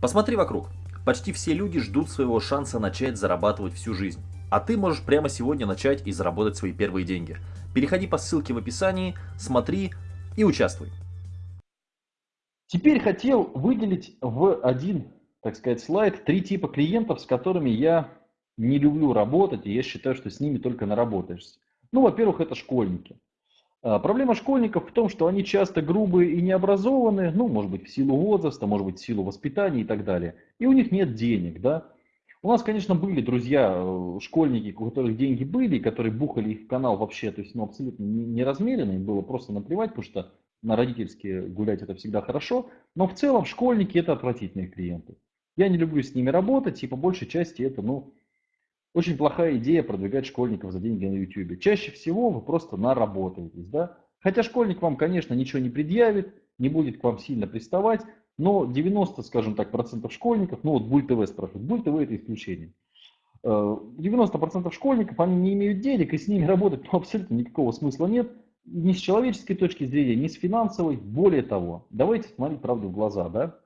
Посмотри вокруг. Почти все люди ждут своего шанса начать зарабатывать всю жизнь. А ты можешь прямо сегодня начать и заработать свои первые деньги. Переходи по ссылке в описании, смотри и участвуй. Теперь хотел выделить в один, так сказать, слайд три типа клиентов, с которыми я не люблю работать, и я считаю, что с ними только наработаешься. Ну, во-первых, это школьники. А, проблема школьников в том, что они часто грубые и необразованные, ну, может быть, в силу возраста, может быть, в силу воспитания и так далее. И у них нет денег, да. У нас, конечно, были друзья, э, школьники, у которых деньги были, которые бухали их в канал вообще, то есть, ну, абсолютно не размеренно, им было просто наплевать, потому что на родительские гулять это всегда хорошо, но в целом школьники это отвратительные клиенты. Я не люблю с ними работать, и по большей части это, ну, очень плохая идея продвигать школьников за деньги на YouTube. Чаще всего вы просто наработаетесь, да? Хотя школьник вам, конечно, ничего не предъявит, не будет к вам сильно приставать, но 90, скажем так, процентов школьников, ну вот Буль ТВ спрашивает, Буль ТВ это исключение. 90% э, школьников, они не имеют денег, и с ними работать ну, абсолютно никакого смысла нет, ни с человеческой точки зрения, ни с финансовой. Более того, давайте смотреть правду в глаза, да?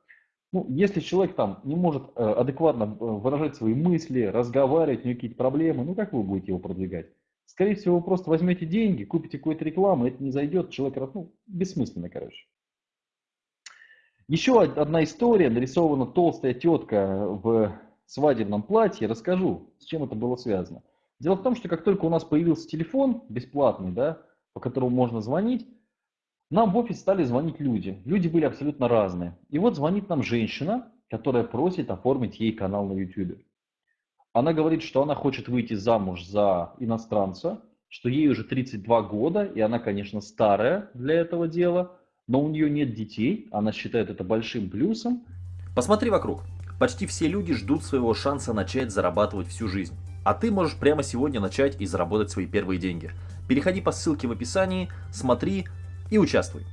Ну, если человек там не может э, адекватно э, выражать свои мысли, разговаривать, у него какие-то проблемы, ну как вы будете его продвигать? Скорее всего, вы просто возьмете деньги, купите какую-то рекламу, это не зайдет, человек, ну, бессмысленно, короче. Еще одна история, нарисована толстая тетка в свадебном платье, расскажу, с чем это было связано. Дело в том, что как только у нас появился телефон бесплатный, да, по которому можно звонить, нам в офис стали звонить люди. Люди были абсолютно разные. И вот звонит нам женщина, которая просит оформить ей канал на YouTube. Она говорит, что она хочет выйти замуж за иностранца, что ей уже 32 года, и она, конечно, старая для этого дела, но у нее нет детей, она считает это большим плюсом. Посмотри вокруг. Почти все люди ждут своего шанса начать зарабатывать всю жизнь. А ты можешь прямо сегодня начать и заработать свои первые деньги. Переходи по ссылке в описании, смотри, и участвуй.